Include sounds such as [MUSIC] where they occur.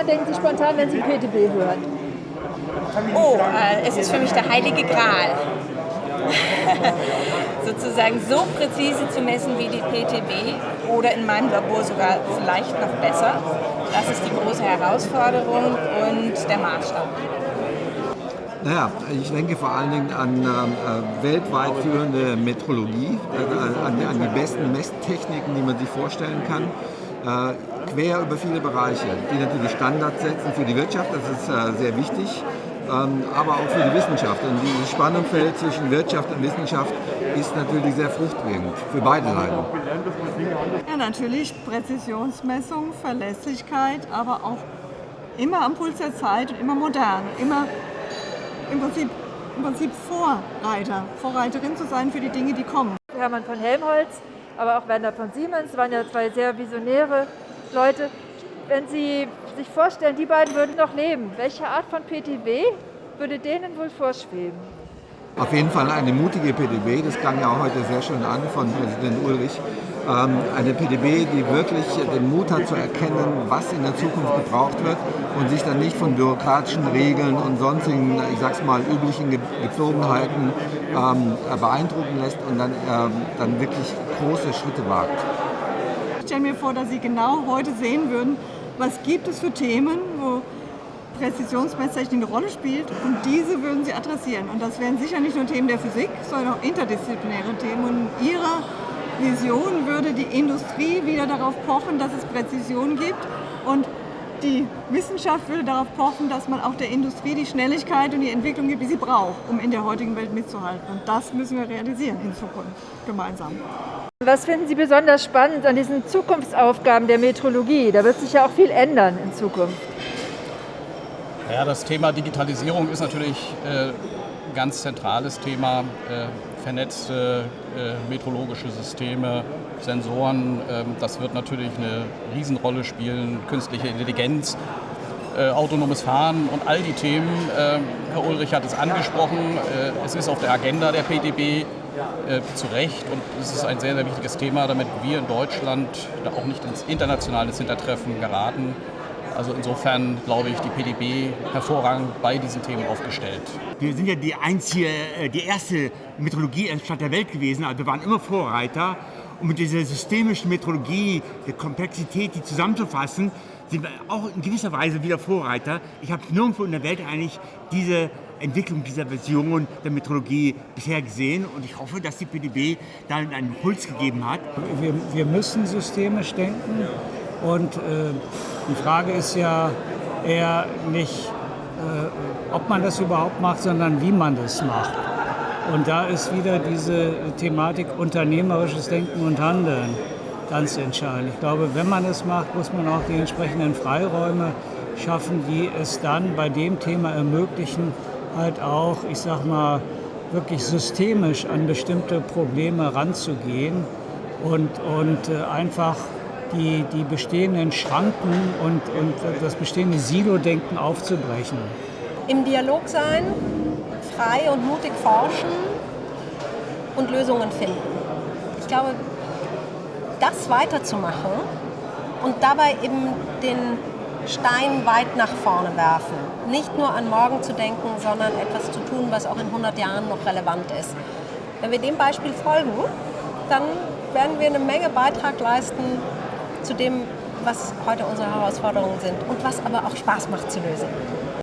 woran denken Sie spontan, wenn Sie PTB hören? Oh, äh, es ist für mich der heilige Gral. [LAUGHS] Sozusagen so präzise zu messen wie die PTB oder in meinem Labor sogar vielleicht noch besser. Das ist die große Herausforderung und der Maßstab. Naja, ich denke vor allen Dingen an äh, weltweit führende Metrologie, äh, an, an, die besten Messtechniken, die man sich vorstellen kann, äh, quer über viele Bereiche, die natürlich Standards setzen für die Wirtschaft, das ist äh, sehr wichtig, ähm, aber auch für die Wissenschaft. Und dieses Spannungsfeld zwischen Wirtschaft und Wissenschaft ist natürlich sehr fruchtbringend für beide Seiten. Ja, natürlich Präzisionsmessung, Verlässlichkeit, aber auch immer am Puls der Zeit und immer modern, immer im Prinzip, im Prinzip Vorreiter, Vorreiterin zu sein für die Dinge, die kommen. Hermann von Helmholtz, aber auch Werner von Siemens waren ja zwei sehr visionäre Leute. Wenn Sie sich vorstellen, die beiden würden noch leben, welche Art von PTW würde denen wohl vorschweben? Auf jeden Fall eine mutige PDB, das klang ja auch heute sehr schön an von Präsident Ulrich. Ähm, eine PDB, die wirklich den Mut hat zu erkennen, was in der Zukunft gebraucht wird und sich dann nicht von bürokratischen Regeln und sonstigen, ich sag's mal, üblichen Gepflogenheiten ähm, beeindrucken lässt und dann, ähm, dann wirklich große Schritte wagt. Ich stelle mir vor, dass Sie genau heute sehen würden, was gibt es für Themen, wo Präzisionsmesstechnik eine Rolle spielt und diese würden Sie adressieren. Und das wären sicher nicht nur Themen der Physik, sondern auch interdisziplinäre Themen. Und in Ihrer Vision würde die Industrie wieder darauf pochen, dass es Präzision gibt und die Wissenschaft würde darauf pochen, dass man auch der Industrie die Schnelligkeit und die Entwicklung gibt, die sie braucht, um in der heutigen Welt mitzuhalten. Und das müssen wir realisieren in Zukunft gemeinsam. Was finden Sie besonders spannend an diesen Zukunftsaufgaben der Metrologie? Da wird sich ja auch viel ändern in Zukunft. Ja, das Thema Digitalisierung ist natürlich ein äh, ganz zentrales Thema. Äh, vernetzte äh, meteorologische Systeme, Sensoren, äh, das wird natürlich eine Riesenrolle spielen, künstliche Intelligenz, äh, autonomes Fahren und all die Themen. Ähm, Herr Ulrich hat es angesprochen, äh, es ist auf der Agenda der PDB äh, zu Recht und es ist ein sehr, sehr wichtiges Thema, damit wir in Deutschland auch nicht ins internationale Hintertreffen geraten. Also insofern glaube ich, die PDB hervorragend bei diesen Themen aufgestellt. Wir sind ja die einzige, äh, die erste Metrologie-Stadt der Welt gewesen. Also wir waren immer Vorreiter. Und mit dieser systemischen Metrologie, der Komplexität, die zusammenzufassen, sind wir auch in gewisser Weise wieder Vorreiter. Ich habe nirgendwo in der Welt eigentlich diese Entwicklung dieser Version der Metrologie bisher gesehen und ich hoffe, dass die PDB da einen Impuls gegeben hat. Wir, wir müssen systemisch denken und äh, die Frage ist ja eher nicht, äh, ob man das überhaupt macht, sondern wie man das macht. Und da ist wieder diese Thematik unternehmerisches Denken und Handeln ganz entscheidend. Ich glaube, wenn man es macht, muss man auch die entsprechenden Freiräume schaffen, die es dann bei dem Thema ermöglichen, halt auch, ich sag mal, wirklich systemisch an bestimmte Probleme ranzugehen und, und äh, einfach die, die bestehenden Schranken und, und das bestehende Silo-Denken aufzubrechen. Im Dialog sein, frei und mutig forschen und Lösungen finden. Ich glaube, das weiterzumachen und dabei eben den Stein weit nach vorne werfen. Nicht nur an morgen zu denken, sondern etwas zu tun, was auch in 100 Jahren noch relevant ist. Wenn wir dem Beispiel folgen, dann werden wir eine Menge Beitrag leisten zu dem, was heute unsere Herausforderungen sind und was aber auch Spaß macht zu lösen.